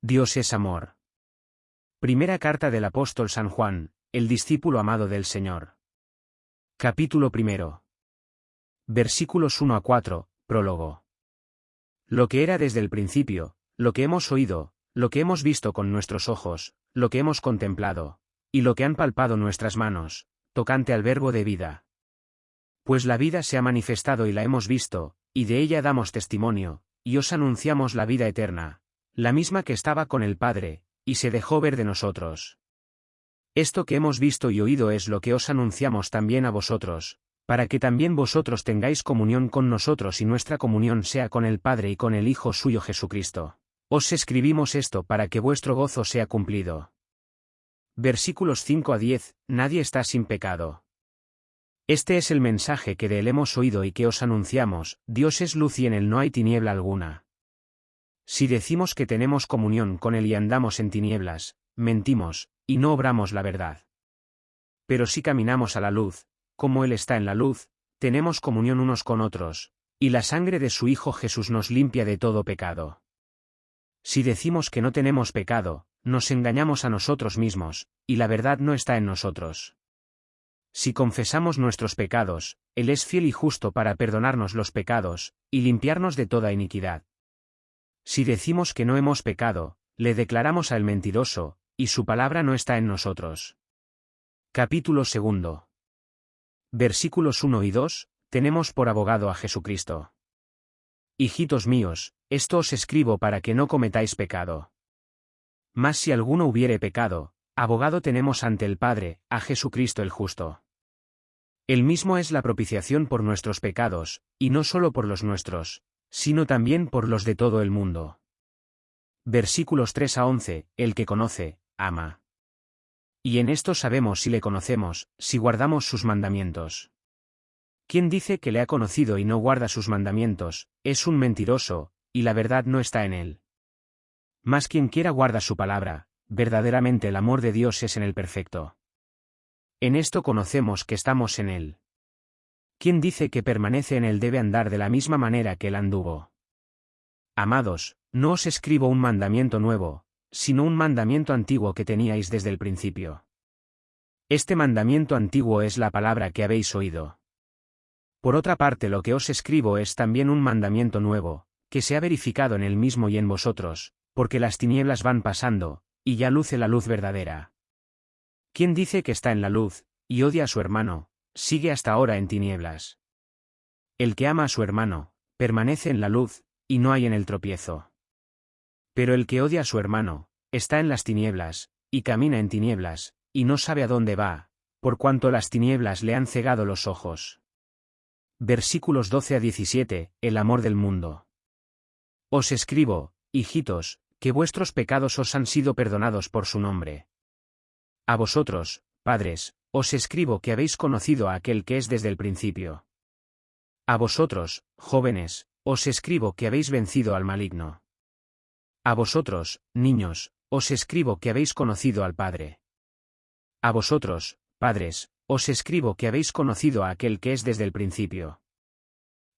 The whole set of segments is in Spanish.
Dios es amor. Primera carta del apóstol San Juan, el discípulo amado del Señor. Capítulo primero. Versículos 1 a 4, prólogo. Lo que era desde el principio, lo que hemos oído, lo que hemos visto con nuestros ojos, lo que hemos contemplado, y lo que han palpado nuestras manos, tocante al verbo de vida. Pues la vida se ha manifestado y la hemos visto, y de ella damos testimonio, y os anunciamos la vida eterna, la misma que estaba con el Padre, y se dejó ver de nosotros. Esto que hemos visto y oído es lo que os anunciamos también a vosotros, para que también vosotros tengáis comunión con nosotros y nuestra comunión sea con el Padre y con el Hijo suyo Jesucristo. Os escribimos esto para que vuestro gozo sea cumplido. Versículos 5 a 10, Nadie está sin pecado. Este es el mensaje que de él hemos oído y que os anunciamos, Dios es luz y en él no hay tiniebla alguna. Si decimos que tenemos comunión con Él y andamos en tinieblas, mentimos, y no obramos la verdad. Pero si caminamos a la luz, como Él está en la luz, tenemos comunión unos con otros, y la sangre de su Hijo Jesús nos limpia de todo pecado. Si decimos que no tenemos pecado, nos engañamos a nosotros mismos, y la verdad no está en nosotros. Si confesamos nuestros pecados, Él es fiel y justo para perdonarnos los pecados, y limpiarnos de toda iniquidad. Si decimos que no hemos pecado, le declaramos al mentiroso, y su palabra no está en nosotros. Capítulo segundo. Versículos 1 y 2, tenemos por abogado a Jesucristo. Hijitos míos, esto os escribo para que no cometáis pecado. Mas si alguno hubiere pecado, abogado tenemos ante el Padre, a Jesucristo el justo. El mismo es la propiciación por nuestros pecados, y no solo por los nuestros, sino también por los de todo el mundo. Versículos 3 a 11, el que conoce, ama. Y en esto sabemos si le conocemos, si guardamos sus mandamientos. Quien dice que le ha conocido y no guarda sus mandamientos, es un mentiroso, y la verdad no está en él. Mas quien quiera guarda su palabra, verdaderamente el amor de Dios es en el perfecto. En esto conocemos que estamos en él. Quien dice que permanece en él debe andar de la misma manera que él anduvo. Amados, no os escribo un mandamiento nuevo, sino un mandamiento antiguo que teníais desde el principio. Este mandamiento antiguo es la palabra que habéis oído. Por otra parte lo que os escribo es también un mandamiento nuevo, que se ha verificado en él mismo y en vosotros, porque las tinieblas van pasando, y ya luce la luz verdadera. ¿Quién dice que está en la luz, y odia a su hermano, sigue hasta ahora en tinieblas. El que ama a su hermano, permanece en la luz, y no hay en el tropiezo. Pero el que odia a su hermano, está en las tinieblas, y camina en tinieblas, y no sabe a dónde va, por cuanto las tinieblas le han cegado los ojos. Versículos 12 a 17, El amor del mundo. Os escribo, hijitos, que vuestros pecados os han sido perdonados por su nombre. A vosotros, padres, os escribo que habéis conocido a aquel que es desde el principio. A vosotros, jóvenes, os escribo que habéis vencido al maligno. A vosotros, niños, os escribo que habéis conocido al Padre. A vosotros, padres, os escribo que habéis conocido a aquel que es desde el principio.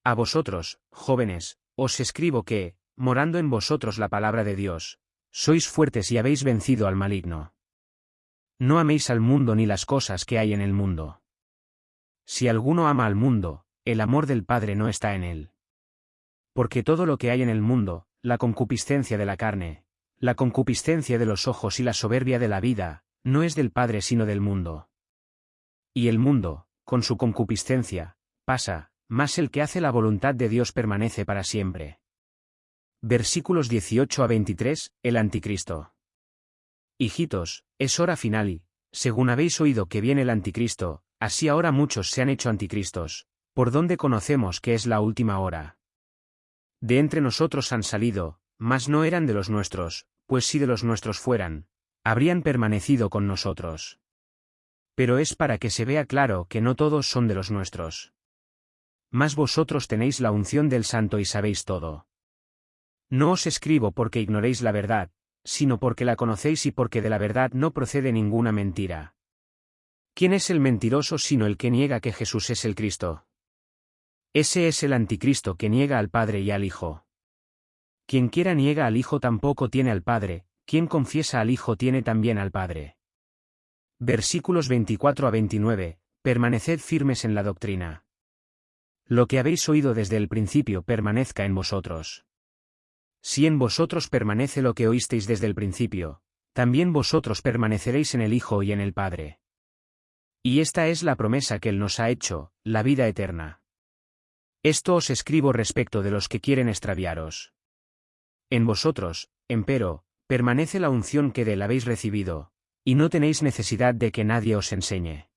A vosotros, jóvenes, os escribo que, morando en vosotros la palabra de Dios, sois fuertes y habéis vencido al maligno. No améis al mundo ni las cosas que hay en el mundo. Si alguno ama al mundo, el amor del Padre no está en él. Porque todo lo que hay en el mundo, la concupiscencia de la carne, la concupiscencia de los ojos y la soberbia de la vida, no es del Padre sino del mundo. Y el mundo, con su concupiscencia, pasa, mas el que hace la voluntad de Dios permanece para siempre. Versículos 18 a 23, el Anticristo. Hijitos, es hora final según habéis oído que viene el anticristo, así ahora muchos se han hecho anticristos, por donde conocemos que es la última hora. De entre nosotros han salido, mas no eran de los nuestros, pues si de los nuestros fueran, habrían permanecido con nosotros. Pero es para que se vea claro que no todos son de los nuestros. Mas vosotros tenéis la unción del Santo y sabéis todo. No os escribo porque ignoréis la verdad, sino porque la conocéis y porque de la verdad no procede ninguna mentira. ¿Quién es el mentiroso sino el que niega que Jesús es el Cristo? Ese es el anticristo que niega al Padre y al Hijo. Quien quiera niega al Hijo tampoco tiene al Padre, quien confiesa al Hijo tiene también al Padre. Versículos 24 a 29, permaneced firmes en la doctrina. Lo que habéis oído desde el principio permanezca en vosotros. Si en vosotros permanece lo que oísteis desde el principio, también vosotros permaneceréis en el Hijo y en el Padre. Y esta es la promesa que Él nos ha hecho, la vida eterna. Esto os escribo respecto de los que quieren extraviaros. En vosotros, empero, permanece la unción que de él habéis recibido, y no tenéis necesidad de que nadie os enseñe.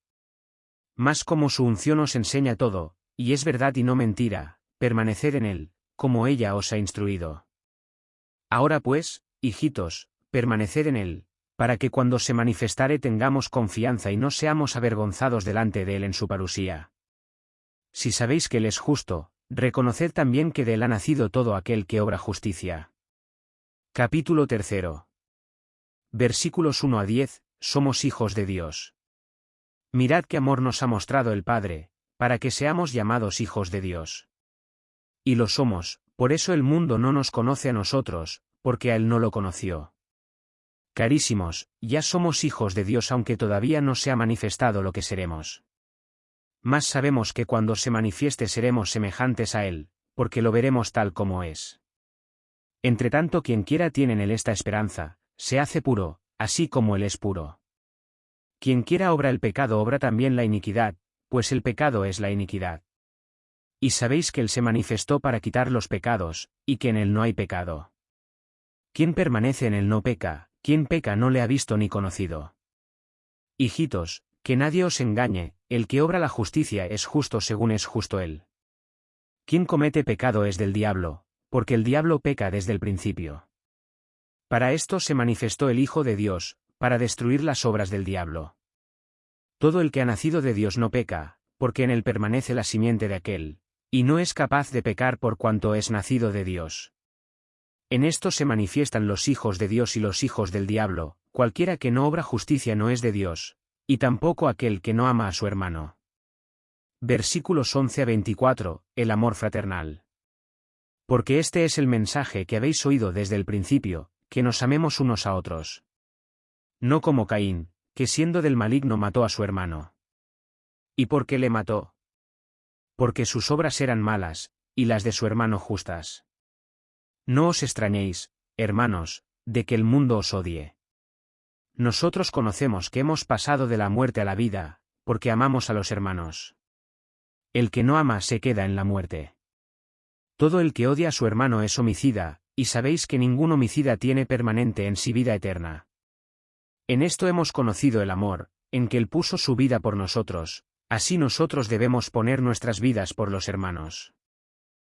Mas como su unción os enseña todo, y es verdad y no mentira, permaneced en él, como ella os ha instruido. Ahora pues, hijitos, permaneced en él, para que cuando se manifestare tengamos confianza y no seamos avergonzados delante de él en su parusía. Si sabéis que él es justo, reconoced también que de él ha nacido todo aquel que obra justicia. Capítulo 3. Versículos 1 a 10, somos hijos de Dios. Mirad qué amor nos ha mostrado el Padre, para que seamos llamados hijos de Dios. Y lo somos, por eso el mundo no nos conoce a nosotros, porque a él no lo conoció. Carísimos, ya somos hijos de Dios aunque todavía no se ha manifestado lo que seremos. Más sabemos que cuando se manifieste seremos semejantes a Él, porque lo veremos tal como es. Entre tanto quien quiera tiene en él esta esperanza, se hace puro, así como él es puro. Quien quiera obra el pecado obra también la iniquidad, pues el pecado es la iniquidad. Y sabéis que él se manifestó para quitar los pecados, y que en él no hay pecado. Quien permanece en él no peca, quien peca no le ha visto ni conocido. Hijitos, que nadie os engañe, el que obra la justicia es justo según es justo él. Quien comete pecado es del diablo, porque el diablo peca desde el principio. Para esto se manifestó el Hijo de Dios, para destruir las obras del diablo. Todo el que ha nacido de Dios no peca, porque en él permanece la simiente de aquel, y no es capaz de pecar por cuanto es nacido de Dios. En esto se manifiestan los hijos de Dios y los hijos del diablo, cualquiera que no obra justicia no es de Dios, y tampoco aquel que no ama a su hermano. Versículos 11 a 24, el amor fraternal. Porque este es el mensaje que habéis oído desde el principio, que nos amemos unos a otros. No como Caín, que siendo del maligno mató a su hermano. ¿Y por qué le mató? Porque sus obras eran malas, y las de su hermano justas. No os extrañéis, hermanos, de que el mundo os odie. Nosotros conocemos que hemos pasado de la muerte a la vida, porque amamos a los hermanos. El que no ama se queda en la muerte. Todo el que odia a su hermano es homicida, y sabéis que ningún homicida tiene permanente en sí vida eterna. En esto hemos conocido el amor, en que Él puso su vida por nosotros, así nosotros debemos poner nuestras vidas por los hermanos.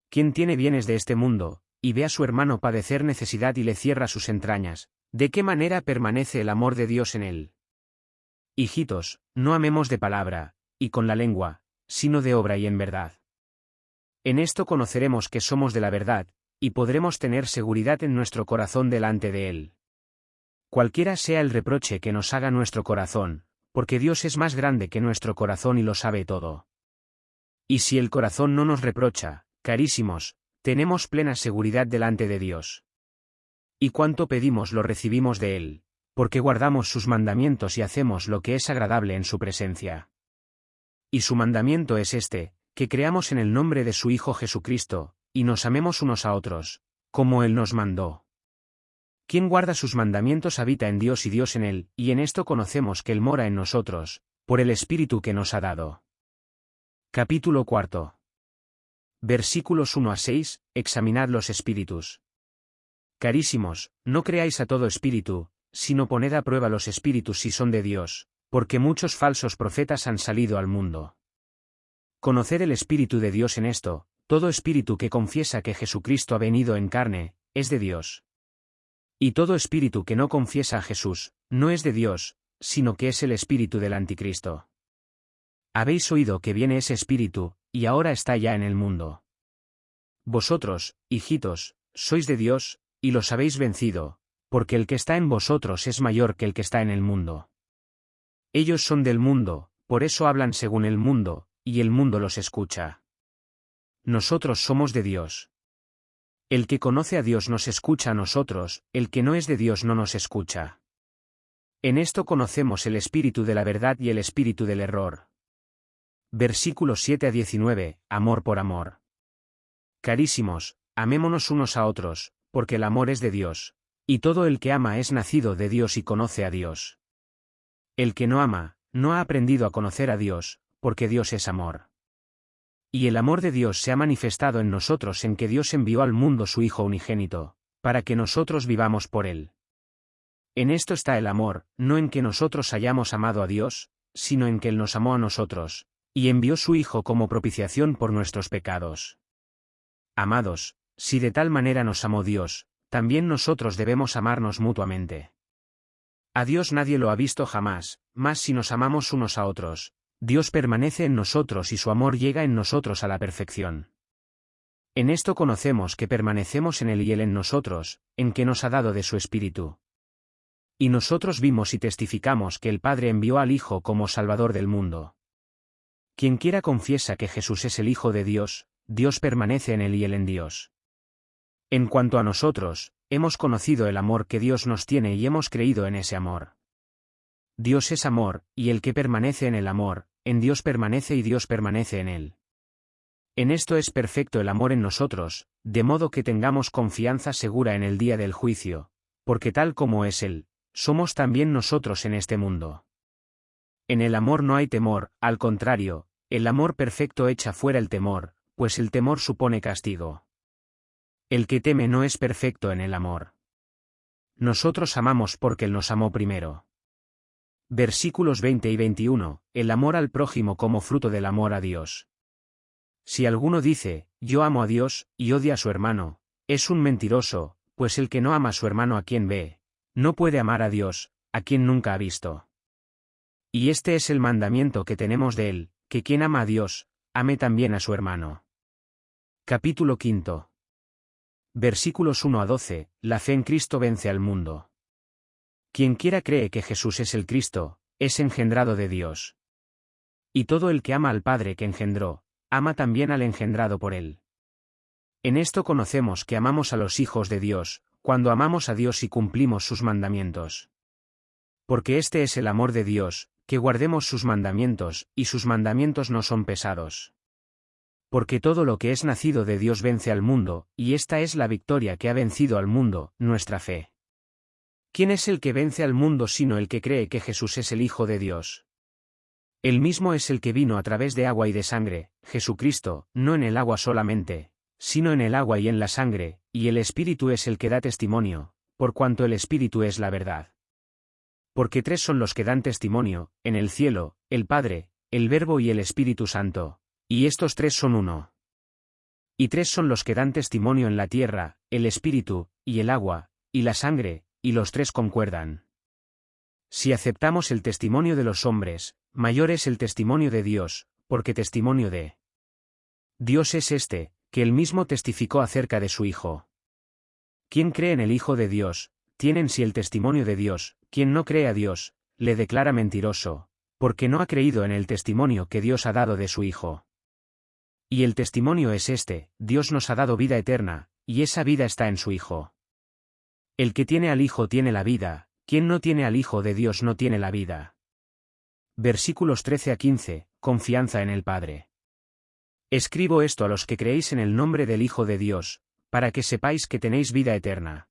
Quien tiene bienes de este mundo, y ve a su hermano padecer necesidad y le cierra sus entrañas, ¿de qué manera permanece el amor de Dios en él? Hijitos, no amemos de palabra, y con la lengua, sino de obra y en verdad. En esto conoceremos que somos de la verdad, y podremos tener seguridad en nuestro corazón delante de Él. Cualquiera sea el reproche que nos haga nuestro corazón, porque Dios es más grande que nuestro corazón y lo sabe todo. Y si el corazón no nos reprocha, carísimos, tenemos plena seguridad delante de Dios. Y cuanto pedimos lo recibimos de Él, porque guardamos sus mandamientos y hacemos lo que es agradable en su presencia. Y su mandamiento es este, que creamos en el nombre de su Hijo Jesucristo, y nos amemos unos a otros, como Él nos mandó. Quien guarda sus mandamientos habita en Dios y Dios en Él, y en esto conocemos que Él mora en nosotros, por el Espíritu que nos ha dado. Capítulo cuarto. Versículos 1 a 6, examinad los espíritus. Carísimos, no creáis a todo espíritu, sino poned a prueba los espíritus si son de Dios, porque muchos falsos profetas han salido al mundo. Conocer el Espíritu de Dios en esto, todo espíritu que confiesa que Jesucristo ha venido en carne, es de Dios. Y todo espíritu que no confiesa a Jesús, no es de Dios, sino que es el espíritu del anticristo. Habéis oído que viene ese espíritu, y ahora está ya en el mundo. Vosotros, hijitos, sois de Dios, y los habéis vencido, porque el que está en vosotros es mayor que el que está en el mundo. Ellos son del mundo, por eso hablan según el mundo, y el mundo los escucha. Nosotros somos de Dios. El que conoce a Dios nos escucha a nosotros, el que no es de Dios no nos escucha. En esto conocemos el espíritu de la verdad y el espíritu del error. Versículos 7 a 19, Amor por amor. Carísimos, amémonos unos a otros, porque el amor es de Dios, y todo el que ama es nacido de Dios y conoce a Dios. El que no ama, no ha aprendido a conocer a Dios, porque Dios es amor. Y el amor de Dios se ha manifestado en nosotros en que Dios envió al mundo su Hijo unigénito, para que nosotros vivamos por él. En esto está el amor, no en que nosotros hayamos amado a Dios, sino en que Él nos amó a nosotros, y envió su Hijo como propiciación por nuestros pecados. Amados, si de tal manera nos amó Dios, también nosotros debemos amarnos mutuamente. A Dios nadie lo ha visto jamás, más si nos amamos unos a otros, Dios permanece en nosotros y su amor llega en nosotros a la perfección. En esto conocemos que permanecemos en Él y Él en nosotros, en que nos ha dado de su Espíritu. Y nosotros vimos y testificamos que el Padre envió al Hijo como Salvador del mundo. Quien quiera confiesa que Jesús es el Hijo de Dios, Dios permanece en Él y Él en Dios. En cuanto a nosotros, hemos conocido el amor que Dios nos tiene y hemos creído en ese amor. Dios es amor, y el que permanece en el amor, en Dios permanece y Dios permanece en él. En esto es perfecto el amor en nosotros, de modo que tengamos confianza segura en el día del juicio, porque tal como es Él, somos también nosotros en este mundo. En el amor no hay temor, al contrario, el amor perfecto echa fuera el temor, pues el temor supone castigo. El que teme no es perfecto en el amor. Nosotros amamos porque Él nos amó primero. Versículos 20 y 21, el amor al prójimo como fruto del amor a Dios. Si alguno dice, yo amo a Dios, y odia a su hermano, es un mentiroso, pues el que no ama a su hermano a quien ve, no puede amar a Dios, a quien nunca ha visto. Y este es el mandamiento que tenemos de él, que quien ama a Dios, ame también a su hermano. Capítulo quinto. Versículos 1 a 12, la fe en Cristo vence al mundo. Quien quiera cree que Jesús es el Cristo, es engendrado de Dios. Y todo el que ama al Padre que engendró, ama también al engendrado por él. En esto conocemos que amamos a los hijos de Dios, cuando amamos a Dios y cumplimos sus mandamientos. Porque este es el amor de Dios, que guardemos sus mandamientos, y sus mandamientos no son pesados. Porque todo lo que es nacido de Dios vence al mundo, y esta es la victoria que ha vencido al mundo, nuestra fe. ¿Quién es el que vence al mundo sino el que cree que Jesús es el Hijo de Dios? El mismo es el que vino a través de agua y de sangre, Jesucristo, no en el agua solamente, sino en el agua y en la sangre, y el Espíritu es el que da testimonio, por cuanto el Espíritu es la verdad. Porque tres son los que dan testimonio, en el cielo, el Padre, el Verbo y el Espíritu Santo, y estos tres son uno. Y tres son los que dan testimonio en la tierra, el Espíritu, y el agua, y la sangre, y los tres concuerdan. Si aceptamos el testimonio de los hombres, mayor es el testimonio de Dios, porque testimonio de Dios es este, que él mismo testificó acerca de su Hijo. Quien cree en el Hijo de Dios, tiene en sí el testimonio de Dios, quien no cree a Dios, le declara mentiroso, porque no ha creído en el testimonio que Dios ha dado de su Hijo. Y el testimonio es este, Dios nos ha dado vida eterna, y esa vida está en su Hijo. El que tiene al Hijo tiene la vida, quien no tiene al Hijo de Dios no tiene la vida. Versículos 13 a 15, confianza en el Padre. Escribo esto a los que creéis en el nombre del Hijo de Dios, para que sepáis que tenéis vida eterna.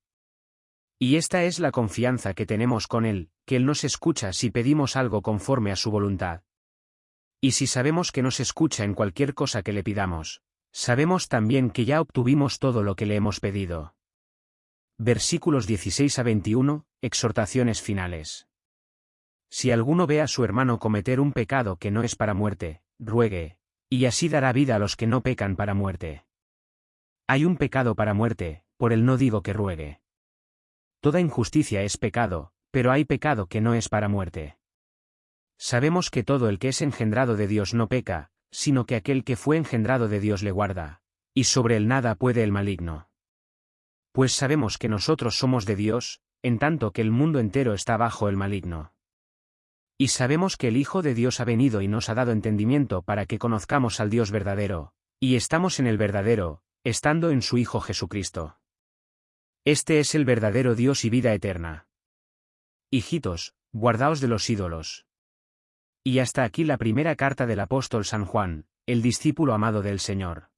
Y esta es la confianza que tenemos con Él, que Él nos escucha si pedimos algo conforme a su voluntad. Y si sabemos que nos escucha en cualquier cosa que le pidamos, sabemos también que ya obtuvimos todo lo que le hemos pedido. Versículos 16 a 21, exhortaciones finales. Si alguno ve a su hermano cometer un pecado que no es para muerte, ruegue, y así dará vida a los que no pecan para muerte. Hay un pecado para muerte, por el no digo que ruegue. Toda injusticia es pecado, pero hay pecado que no es para muerte. Sabemos que todo el que es engendrado de Dios no peca, sino que aquel que fue engendrado de Dios le guarda, y sobre él nada puede el maligno pues sabemos que nosotros somos de Dios, en tanto que el mundo entero está bajo el maligno. Y sabemos que el Hijo de Dios ha venido y nos ha dado entendimiento para que conozcamos al Dios verdadero, y estamos en el verdadero, estando en su Hijo Jesucristo. Este es el verdadero Dios y vida eterna. Hijitos, guardaos de los ídolos. Y hasta aquí la primera carta del apóstol San Juan, el discípulo amado del Señor.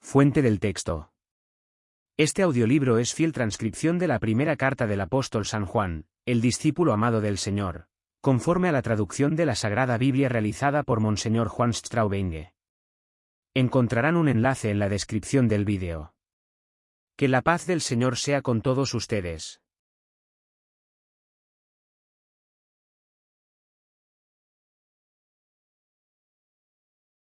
Fuente del texto. Este audiolibro es fiel transcripción de la primera carta del apóstol San Juan, el discípulo amado del Señor, conforme a la traducción de la Sagrada Biblia realizada por Monseñor Juan Straubenge. Encontrarán un enlace en la descripción del vídeo. Que la paz del Señor sea con todos ustedes.